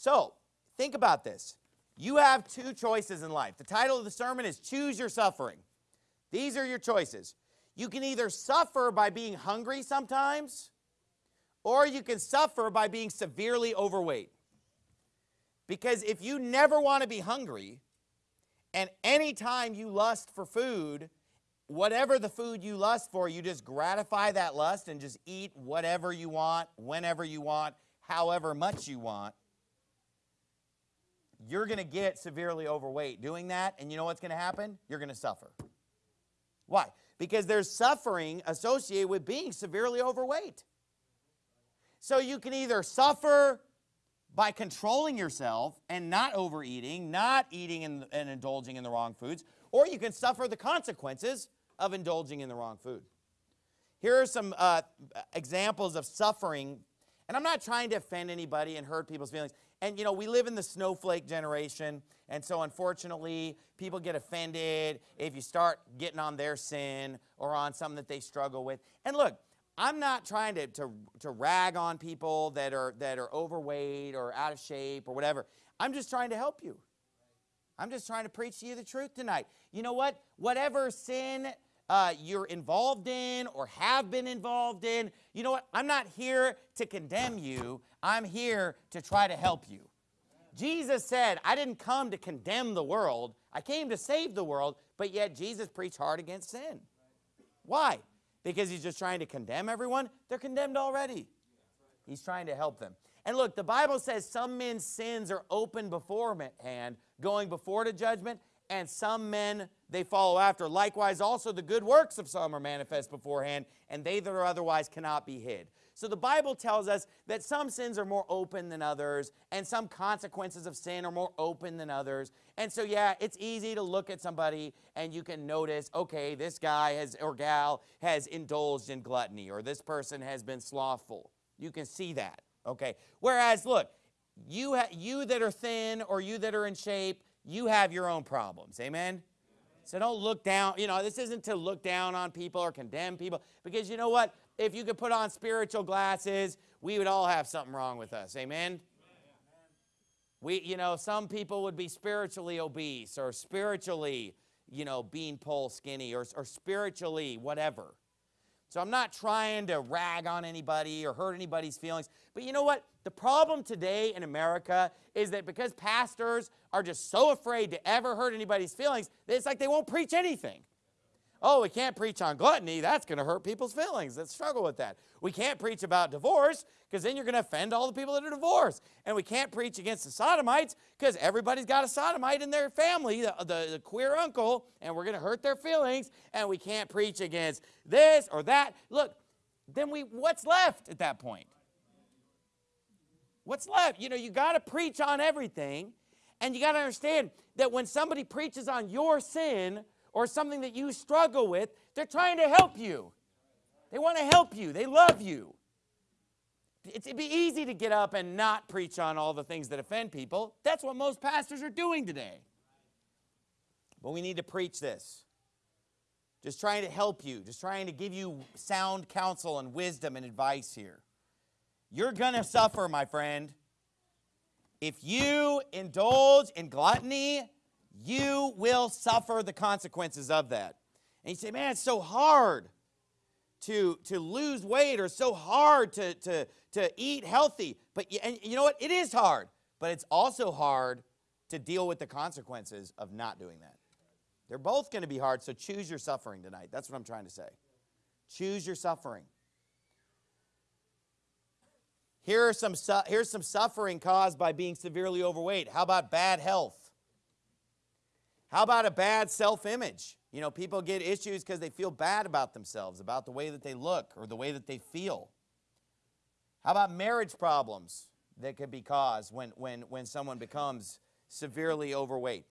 So think about this. You have two choices in life. The title of the sermon is Choose Your Suffering. These are your choices. You can either suffer by being hungry sometimes, or you can suffer by being severely overweight. Because if you never want to be hungry, and anytime you lust for food, whatever the food you lust for, you just gratify that lust and just eat whatever you want, whenever you want, however much you want, you're going to get severely overweight doing that. And you know what's going to happen? You're going to suffer. Why? Because there's suffering associated with being severely overweight. So you can either suffer by controlling yourself and not overeating, not eating and, and, indulging in the wrong foods, or you can suffer the consequences of indulging in the wrong food. Here are some uh, examples of suffering, and I'm not trying to offend anybody and hurt people's feelings. And you know, we live in the snowflake generation, and so unfortunately, people get offended if you start getting on their sin or on something that they struggle with. And look, I'm not trying to, to, to rag on people that are, that are overweight or out of shape or whatever. I'm just trying to help you. I'm just trying to preach to you the truth tonight. You know what? Whatever sin uh, you're involved in or have been involved in, you know what? I'm not here to condemn you. I'm here to try to help you. Jesus said, I didn't come to condemn the world. I came to save the world, but yet Jesus preached hard against sin. Why? because he's just trying to condemn everyone. They're condemned already. He's trying to help them. And look, the Bible says some men's sins are open beforehand, going before to judgment, and some men they follow after. Likewise, also the good works of some are manifest beforehand, and they that are otherwise cannot be hid. So the Bible tells us that some sins are more open than others, and some consequences of sin are more open than others. And so, yeah, it's easy to look at somebody and you can notice, okay, this guy has or gal has indulged in gluttony, or this person has been slothful. You can see that, okay? Whereas, look, you, you that are thin or you that are in shape, you have your own problems. Amen? So don't look down, you know, this isn't to look down on people or condemn people because you know what? if you could put on spiritual glasses, we would all have something wrong with us. Amen? We, you know, some people would be spiritually obese or spiritually, you know, beanpole skinny or, or spiritually whatever. So I'm not trying to rag on anybody or hurt anybody's feelings. But you know what? The problem today in America is that because pastors are just so afraid to ever hurt anybody's feelings, it's like they won't preach anything. Oh, we can't preach on gluttony. That's going to hurt people's feelings that struggle with that. We can't preach about divorce because then you're going to offend all the people that are divorced. And we can't preach against the sodomites because everybody's got a sodomite in their family, the, the, the queer uncle, and we're going to hurt their feelings. And we can't preach against this or that. Look, then we what's left at that point? What's left? You know, you got to preach on everything. And you got to understand that when somebody preaches on your sin, or something that you struggle with, they're trying to help you. They want to help you. They love you. It'd be easy to get up and not preach on all the things that offend people. That's what most pastors are doing today. But we need to preach this. Just trying to help you, just trying to give you sound counsel and wisdom and advice here. You're going to suffer, my friend. If you indulge in gluttony you will suffer the consequences of that. And you say, man, it's so hard to, to lose weight or so hard to, to, to eat healthy. But and you know what? It is hard. But it's also hard to deal with the consequences of not doing that. They're both going to be hard, so choose your suffering tonight. That's what I'm trying to say. Choose your suffering. Here are some, here's some suffering caused by being severely overweight. How about bad health? How about a bad self-image? You know, people get issues because they feel bad about themselves, about the way that they look or the way that they feel. How about marriage problems that could be caused when, when, when someone becomes severely overweight?